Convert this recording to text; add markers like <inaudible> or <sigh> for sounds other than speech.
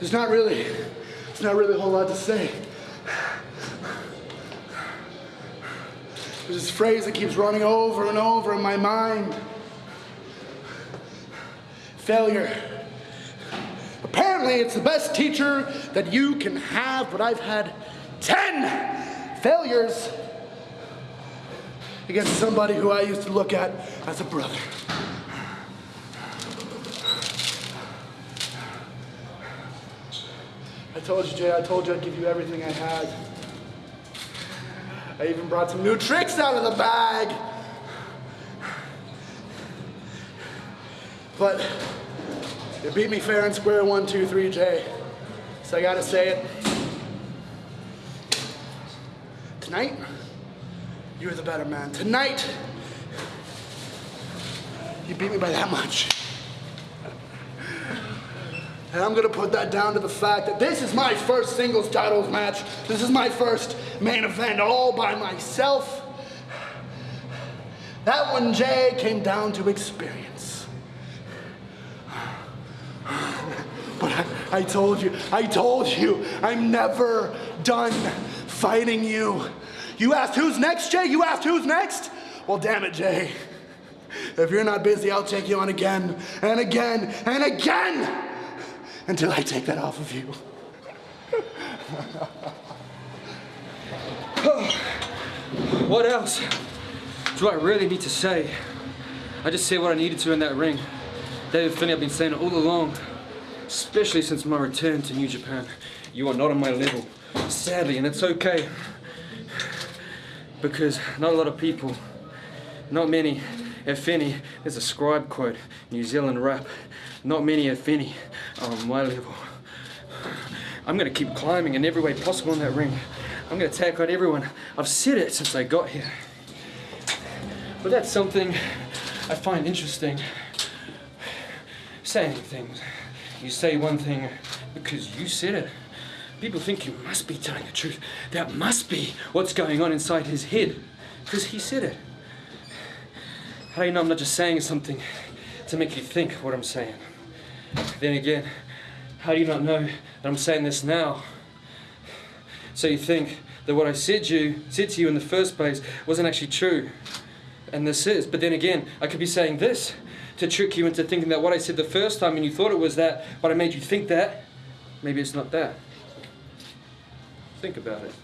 There's not really, there's not really a whole lot to say. There's this phrase that keeps running over and over in my mind. Failure. Apparently, it's the best teacher that you can have, but I've had 10 failures against somebody who I used to look at as a brother. I told you, Jay, I told you I'd give you everything I had. I even brought some new tricks out of the bag. But you beat me fair and square, one, two, three, Jay. So I gotta say it. Tonight, you're the better man. Tonight, you beat me by that much. And I'm gonna put that down to the fact that this is my first singles titles match. This is my first main event all by myself. That one, Jay, came down to experience. But I, I told you, I told you, I'm never done fighting you. You asked who's next, Jay? You asked who's next? Well, damn it, Jay. If you're not busy, I'll take you on again and again and again until I take that off of you. <sighs> What else do I really need to say? I just said what I needed to in that ring. David Finlay, I've been saying it all along, especially since my return to New Japan. You are not on my level, sadly, and it's okay. Because not a lot of people, not many, at Finney, there's a scribe quote, New Zealand rap, not many at Finney are on my level. I'm gonna keep climbing in every way possible in that ring. I'm gonna take out everyone. I've said it since I got here. But that's something I find interesting. Saying things. You say one thing because you said it. People think you must be telling the truth. That must be what's going on inside his head. Because he said it. How do you know I'm not just saying something to make you think what I'm saying? Then again, how do you not know that I'm saying this now? So you think that what I said you said to you in the first place wasn't actually true. And this is. But then again, I could be saying this to trick you into thinking that what I said the first time and you thought it was that, but I made you think that, maybe it's not that. Think about it.